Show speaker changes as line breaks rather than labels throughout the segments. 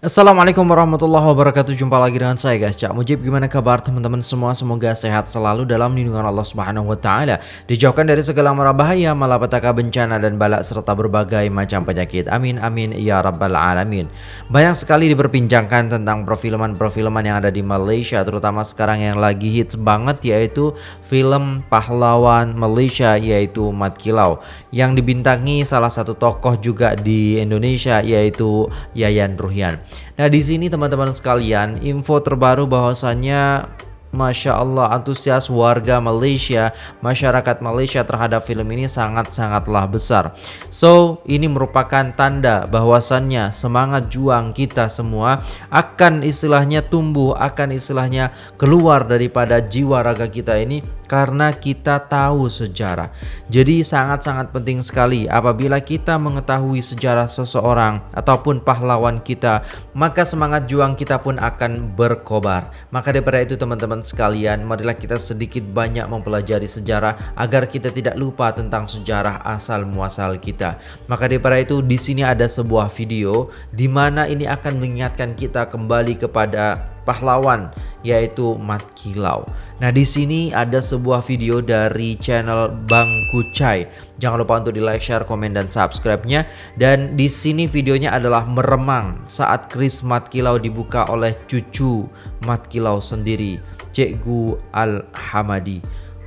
Assalamualaikum warahmatullahi wabarakatuh. Jumpa lagi dengan saya guys. Cak Mujib Gimana kabar teman-teman semua? Semoga sehat selalu dalam lindungan Allah subhanahu wa ta'ala. Dijauhkan dari segala mara bahaya Malapetaka bencana dan balak Serta berbagai macam penyakit. Amin amin ya rabbal alamin. Banyak sekali diperbincangkan tentang perfilman-perfilman yang ada di Malaysia Terutama sekarang yang lagi hits banget Yaitu film pahlawan Malaysia Yaitu Mat Kilau Yang dibintangi salah satu tokoh juga di Indonesia Yaitu Yayan Ruhian Nah di sini teman-teman sekalian info terbaru bahwasannya Masya Allah antusias warga Malaysia, masyarakat Malaysia terhadap film ini sangat-sangatlah besar. So ini merupakan tanda bahwasannya semangat juang kita semua akan istilahnya tumbuh, akan istilahnya keluar daripada jiwa raga kita ini karena kita tahu sejarah. Jadi sangat-sangat penting sekali apabila kita mengetahui sejarah seseorang ataupun pahlawan kita, maka semangat juang kita pun akan berkobar. Maka daripada itu teman-teman sekalian, marilah kita sedikit banyak mempelajari sejarah agar kita tidak lupa tentang sejarah asal muasal kita. Maka daripada itu di sini ada sebuah video di mana ini akan mengingatkan kita kembali kepada pahlawan yaitu Mat Kilau. Nah di sini ada sebuah video dari channel Bang Kucai. Jangan lupa untuk di like, share, komen, dan subscribe-nya. Dan di sini videonya adalah meremang saat Kris Mat Kilau dibuka oleh cucu Mat Kilau sendiri, Cikgu Al Hamadi.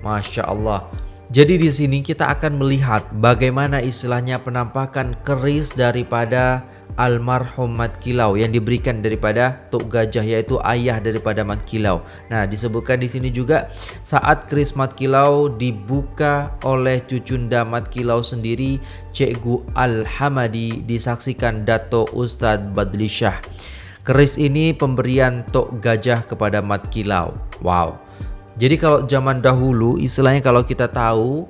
Masya Allah. Jadi di sini kita akan melihat bagaimana istilahnya penampakan keris daripada almarhum Mat Kilau yang diberikan daripada Tok Gajah yaitu ayah daripada Mat Kilau. Nah, disebutkan di sini juga saat keris Mat Kilau dibuka oleh cucunda Mat Kilau sendiri, Cikgu Al-Hamadi disaksikan Dato Ustadz Badli Shah. Keris ini pemberian Tok Gajah kepada Mat Kilau. Wow. Jadi kalau zaman dahulu istilahnya kalau kita tahu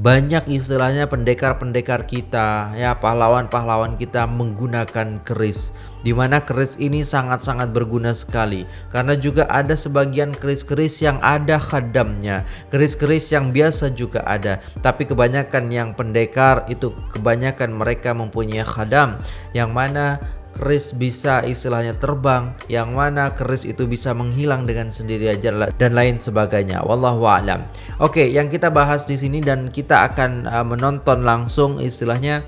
banyak istilahnya pendekar-pendekar kita ya pahlawan-pahlawan kita menggunakan keris. Di mana keris ini sangat-sangat berguna sekali. Karena juga ada sebagian keris-keris yang ada khadamnya. Keris-keris yang biasa juga ada. Tapi kebanyakan yang pendekar itu kebanyakan mereka mempunyai khadam. Yang mana keris bisa istilahnya terbang yang mana keris itu bisa menghilang dengan sendiri aja dan lain sebagainya. Wallahu alam. Oke yang kita bahas di sini dan kita akan uh, menonton langsung istilahnya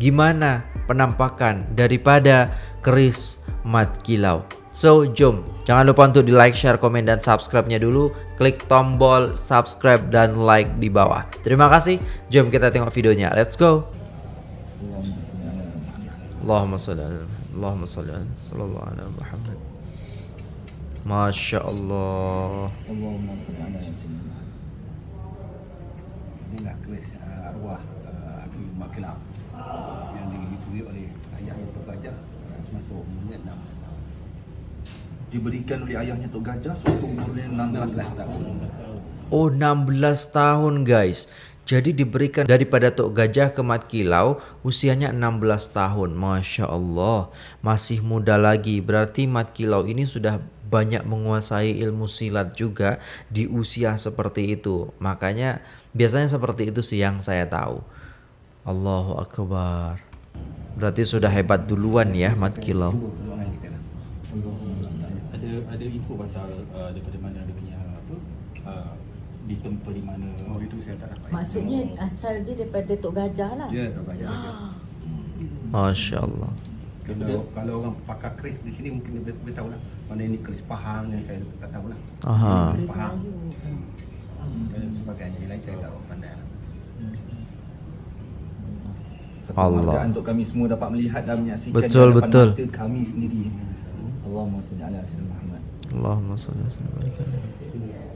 gimana penampakan daripada keris mat kilau. So jom. Jangan lupa untuk di like share komen dan subscribe nya dulu. Klik tombol subscribe dan like di bawah. Terima kasih. Jom kita tengok videonya. Let's go. Allahumma salli Allahumma salli ala sallallahu ala Muhammad. Masya Allah
Allahumma salli ala sayyidina Inilah keris uh, arwah uh, Aki Makilab yang oleh ayahnya Tok Gajah. Uh, masuk umurnya 6 tahun.
Diberikan oleh ayahnya Tok Gajah waktu umurnya 16 tahun.
Oh 16 tahun guys jadi diberikan daripada Tok Gajah ke Mat Kilau usianya 16 tahun. Masya Allah. Masih muda lagi. Berarti Mat Kilau ini sudah banyak menguasai ilmu silat juga di usia seperti itu. Makanya biasanya seperti itu sih yang saya tahu. Allahu Akbar. Berarti sudah hebat duluan ya Mat Kilau.
Ada info pasal uh, daripada mana dia punya apa? Uh, ditempa di mana
Oh itu saya tak dapat.
Maksudnya asal dia daripada Tok Gajah lah.
Ya Tok Gajah.
Ah.
Masya Allah.
Kalau kalau orang pakar keris di sini mungkin dia, dia tahu lah mana ini keris Pahang yang saya tak tahu lah.
Aha.
Keris Pahang.
Melayu.
Dan sebagainya yang lain saya tak pandai lah.
Satu
Allah.
untuk kami semua dapat melihat dan menyaksikan
Betul,
di
betul.
mata kami sendiri. Allahumma salli ala sayyidina Muhammad.
Allahumma salli wa sallim barik alaihi.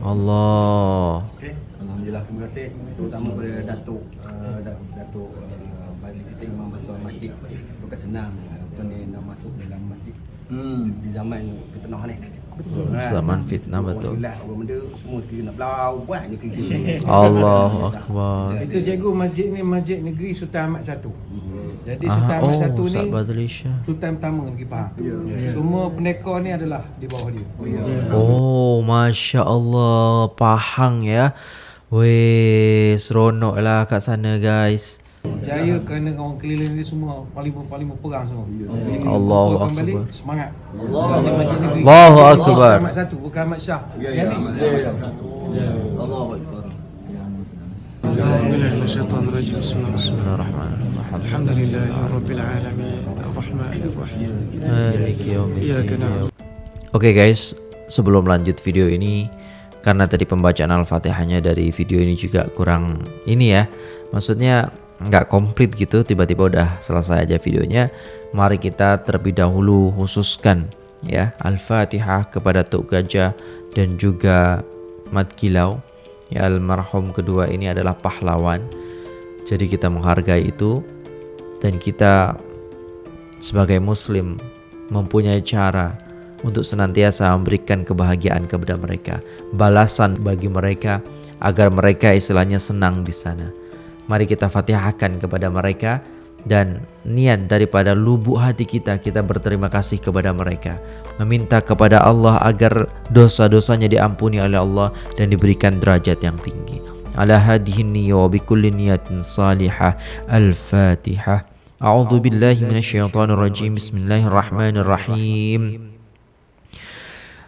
Allah.
Okey.
Alhamdulillah.
Terima kasih terutama kepada Datuk uh, Dat- Datuk uh, Balik kita Imam Besar Masjid. Bukan senang tuan ni nak masuk dalam masjid
Hmm.
di zaman fitnah ni.
Betul.
Ha.
Zaman fitnah, betul.
Silat, orang benda semua sekali nak belau buat je kerja.
Allahu Akbar.
Itu cikgu masjid ni masjid negeri Sultan Ahmad satu. Jadi
Ah,
Sultan Ahmad
oh,
satu ni
Shah.
Sultan pertama negeri Pahang. Semua pendekar ni adalah di bawah dia.
Oh, Masya Allah. Pahang ya. Weh, seronok lah kat sana guys.
Jaya kerana orang keliling ni semua Parlimen-parlimen perang semua Jadi bila
Allahu
kumpulkan balik,
Akbar.
Semangat Allah Macam negeri
Allahu
Jadi,
Akbar.
Ahmad satu bukan Ahmad Syah
Ya,
Yang
ya,
ni
Allahu Akbar.
أعوذ بالله من الشيطان الرجيم بسم الله الرحمن
Bismillahirrahmanirrahim.
الرحيم الحمد لله رب العالمين الرحمن الرحيم
Maliki yaumiddin.
إياك نعبد
Oke guys, sebelum lanjut video ini karena tadi pembacaan Al-Fatihahnya dari video ini juga kurang ini ya. Maksudnya nggak komplit gitu, tiba-tiba udah selesai aja videonya. Mari kita terlebih dahulu khususkan ya Al-Fatihah kepada Tuk Gajah dan juga Mat Kilau. Ya almarhum kedua ini adalah pahlawan. Jadi kita menghargai itu dan kita sebagai muslim mempunyai cara untuk senantiasa memberikan kebahagiaan kepada mereka, balasan bagi mereka agar mereka istilahnya senang di sana. Mari kita fatihahkan kepada mereka dan niat daripada lubuk hati kita kita berterima kasih kepada mereka. Meminta kepada Allah agar dosa-dosanya diampuni oleh Allah dan diberikan derajat yang tinggi. Ala hadhihi niyya wa bikulli niyatin salihah. Al-fatihah a'udzu billahi minasyaitonir rajim bismillahirrahmanirrahim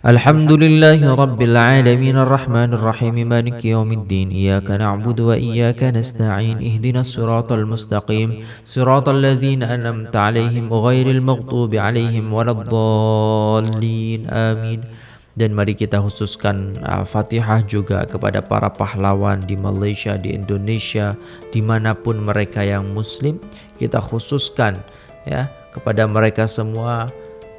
الحمد لله رب العالمين الرحمن الرحيم مالك يوم الدين إياك نعبد وإياك نستعين اهدنا الصراط المستقيم صراط الذين أنعمت عليهم غير المغضوب عليهم ولا الضالين آمين dan mari kita khususkan uh, Fatihah juga kepada para pahlawan di Malaysia, di Indonesia, dimanapun mereka yang Muslim, kita khususkan ya kepada mereka semua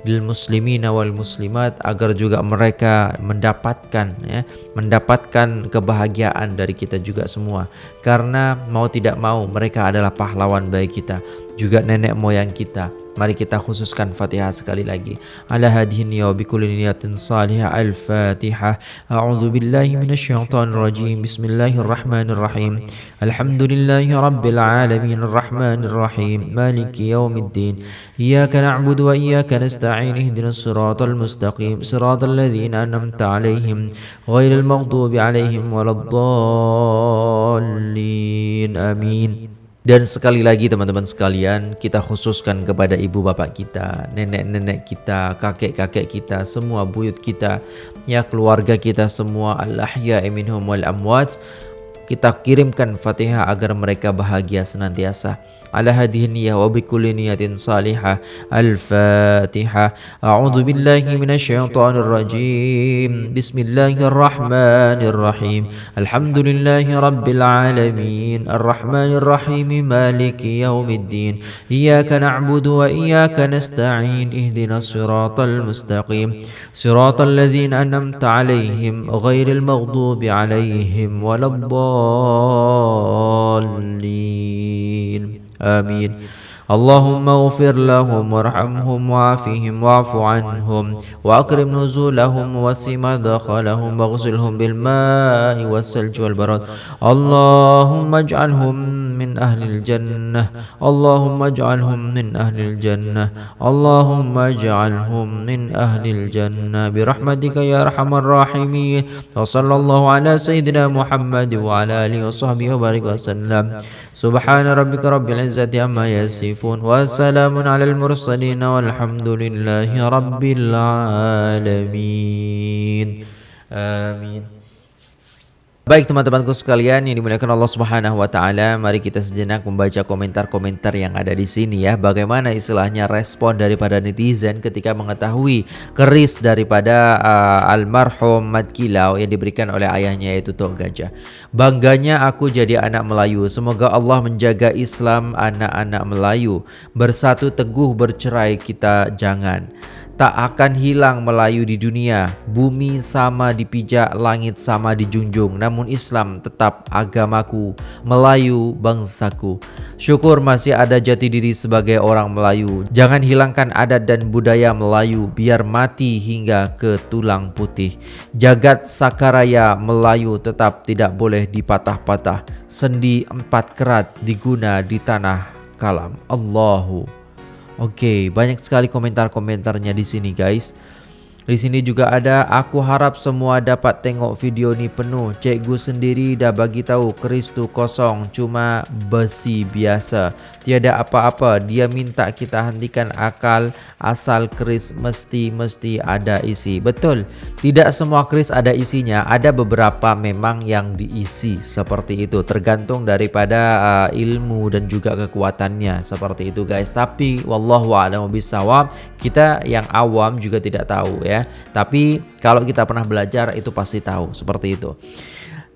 lil muslimin wal muslimat agar juga mereka mendapatkan ya mendapatkan kebahagiaan dari kita juga semua. Karena mau tidak mau mereka adalah pahlawan bagi kita juga nenek moyang kita mari kita khususkan Fatihah sekali lagi ala hadhihi niyya wa bikulli niyatin salihah al-Fatihah a'udzu billahi minasyaitonir rajim bismillahirrahmanirrahim alhamdulillahi rabbil alamin arrahmanir rahim maliki yaumiddin iyyaka na'budu wa iyyaka nasta'in ihdinas siratal mustaqim siratal ladzina an'amta 'alaihim ghairil maghdubi 'alaihim waladdallin amin dan sekali lagi teman-teman sekalian, kita khususkan kepada ibu bapak kita, nenek-nenek kita, kakek-kakek kita, semua buyut kita, ya keluarga kita semua, al-ahya minhum wal amwat. Kita kirimkan Fatihah agar mereka bahagia senantiasa. على هذه النية وبكل نية صالحة. الفاتحة. أعوذ بالله من الشيطان الرجيم. بسم الله الرحمن الرحيم. الحمد لله رب العالمين. الرحمن الرحيم مالك يوم الدين. إياك نعبد وإياك نستعين. اهدنا الصراط المستقيم. صراط الذين أنعمت عليهم غير المغضوب عليهم ولا الضالين. آمين. اللهم اغفر لهم وارحمهم وعافهم واعف عنهم وأكرم نزولهم وسع مدخلهم واغسلهم بالماء والثلج والبرد. اللهم اجعلهم أهل الجنة. اللهم اجعلهم من أهل الجنة. اللهم اجعلهم من أهل الجنة. برحمتك يا أرحم الراحمين. وصلى الله على سيدنا محمد وعلى آله وصحبه وبارك وسلم. سبحان ربك رب العزة عما يصفون. وسلام على المرسلين والحمد لله رب العالمين. آمين. Baik teman-temanku sekalian yang dimuliakan Allah Subhanahu wa taala, mari kita sejenak membaca komentar-komentar yang ada di sini ya. Bagaimana istilahnya respon daripada netizen ketika mengetahui keris daripada uh, almarhum Mat Kilau yang diberikan oleh ayahnya yaitu Tok Gajah. Bangganya aku jadi anak Melayu. Semoga Allah menjaga Islam anak-anak Melayu. Bersatu teguh bercerai kita jangan. Tak akan hilang Melayu di dunia. Bumi sama dipijak, langit sama dijunjung. Namun Islam tetap agamaku Melayu bangsaku. Syukur masih ada jati diri sebagai orang Melayu. Jangan hilangkan adat dan budaya Melayu Biar mati hingga ke tulang putih. Jagat Sakaraya Melayu tetap tidak boleh dipatah-patah. Sendi empat kerat diguna di tanah kalam. Allahu Oke, banyak sekali komentar-komentarnya di sini, guys. Di sini juga ada aku harap semua dapat tengok video ni penuh. Cikgu sendiri dah bagi tahu keris tu kosong cuma besi biasa. Tiada apa-apa. Dia minta kita hentikan akal asal keris mesti mesti ada isi. Betul. Tidak semua keris ada isinya. Ada beberapa memang yang diisi seperti itu tergantung daripada uh, ilmu dan juga kekuatannya seperti itu guys. Tapi wallahu a'lam bisawab kita yang awam juga tidak tahu ya. Tapi kalau kita pernah belajar itu pasti tahu seperti itu.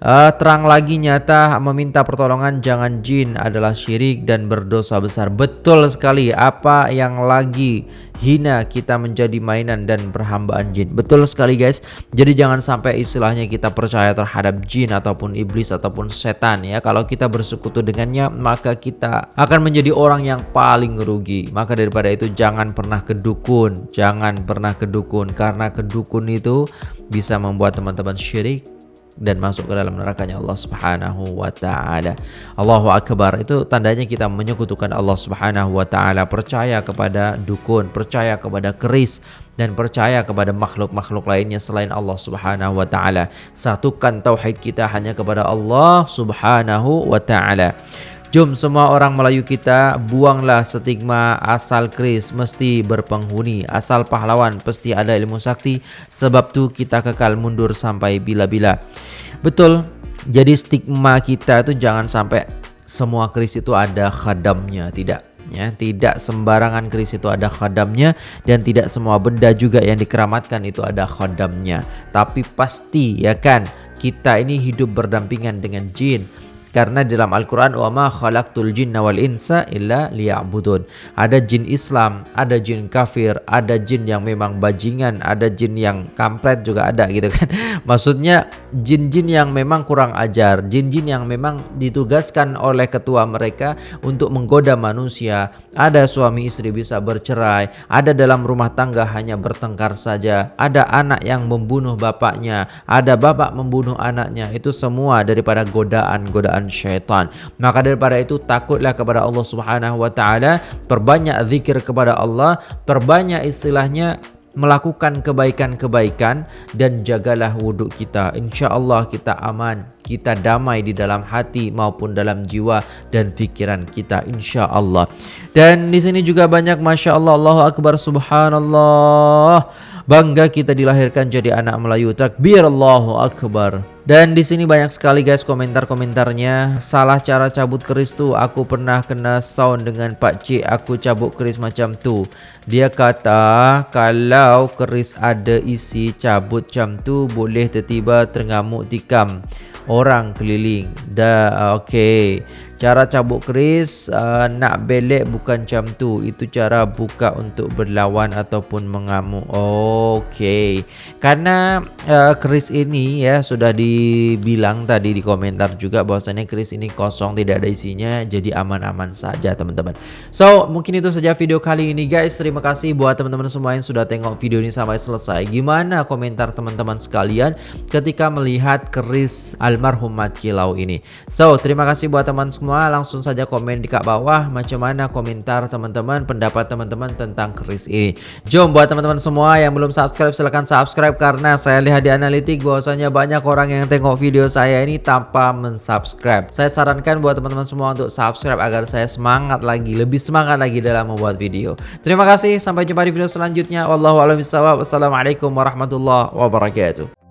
Uh, terang lagi nyata meminta pertolongan jangan jin adalah syirik dan berdosa besar. Betul sekali apa yang lagi hina kita menjadi mainan dan perhambaan jin. Betul sekali guys. Jadi jangan sampai istilahnya kita percaya terhadap jin ataupun iblis ataupun setan ya. Kalau kita bersekutu dengannya maka kita akan menjadi orang yang paling rugi. Maka daripada itu jangan pernah kedukun, jangan pernah kedukun karena kedukun itu bisa membuat teman-teman syirik dan masuk ke dalam nerakanya Allah Subhanahu wa taala. Allahu akbar. Itu tandanya kita menyekutukan Allah Subhanahu wa taala, percaya kepada dukun, percaya kepada keris dan percaya kepada makhluk-makhluk lainnya selain Allah Subhanahu wa taala. Satukan tauhid kita hanya kepada Allah Subhanahu wa taala. Jom semua orang Melayu kita buanglah stigma asal keris mesti berpenghuni, asal pahlawan pasti ada ilmu sakti, sebab tu kita kekal mundur sampai bila-bila. Betul, jadi stigma kita itu jangan sampai semua keris itu ada khadamnya, tidak. Ya, tidak sembarangan keris itu ada khadamnya dan tidak semua benda juga yang dikeramatkan itu ada khadamnya. Tapi pasti ya kan kita ini hidup berdampingan dengan jin karena dalam Al-Quran jinna wal insa illa liya'budun. Ada jin Islam, ada jin kafir, ada jin yang memang bajingan, ada jin yang kampret juga ada gitu kan. Maksudnya jin-jin yang memang kurang ajar, jin-jin yang memang ditugaskan oleh ketua mereka untuk menggoda manusia. Ada suami istri bisa bercerai, ada dalam rumah tangga hanya bertengkar saja, ada anak yang membunuh bapaknya, ada bapak membunuh anaknya. Itu semua daripada godaan-godaan godaan syaitan. Maka daripada itu takutlah kepada Allah Subhanahu wa taala, perbanyak zikir kepada Allah, perbanyak istilahnya melakukan kebaikan-kebaikan dan jagalah wuduk kita. Insya-Allah kita aman, kita damai di dalam hati maupun dalam jiwa dan fikiran kita insya-Allah. Dan di sini juga banyak masya-Allah Allahu akbar subhanallah. Bangga kita dilahirkan jadi anak Melayu. Takbir Allahu Akbar. Dan di sini banyak sekali guys komentar-komentarnya. Salah cara cabut keris tuh. Aku pernah kena sound dengan Pak Cik. Aku cabut keris macam tu. Dia kata kalau keris ada isi cabut macam tu boleh tertiba terngamuk tikam orang keliling. Dah okey. Cara cabut keris uh, nak belek bukan macam tu. Itu cara buka untuk berlawan ataupun mengamuk. Okey. Karena uh, keris ini ya sudah dibilang tadi di komentar juga bahwasanya keris ini kosong tidak ada isinya jadi aman-aman saja teman-teman. So, mungkin itu saja video kali ini guys. Terima kasih buat teman-teman semua yang sudah tengok video ini sampai selesai. Gimana komentar teman-teman sekalian ketika melihat keris almarhum Mat Kilau ini? So, terima kasih buat teman semua. Langsung saja komen di kat bawah macam mana komentar teman-teman pendapat teman-teman tentang keris ini. Jom buat teman-teman semua yang belum subscribe silahkan subscribe karena saya lihat di analitik bahwasanya banyak orang yang tengok video saya ini tanpa mensubscribe. Saya sarankan buat teman-teman semua untuk subscribe agar saya semangat lagi lebih semangat lagi dalam membuat video. Terima kasih sampai jumpa di video selanjutnya. Wassalamualaikum warahmatullahi wabarakatuh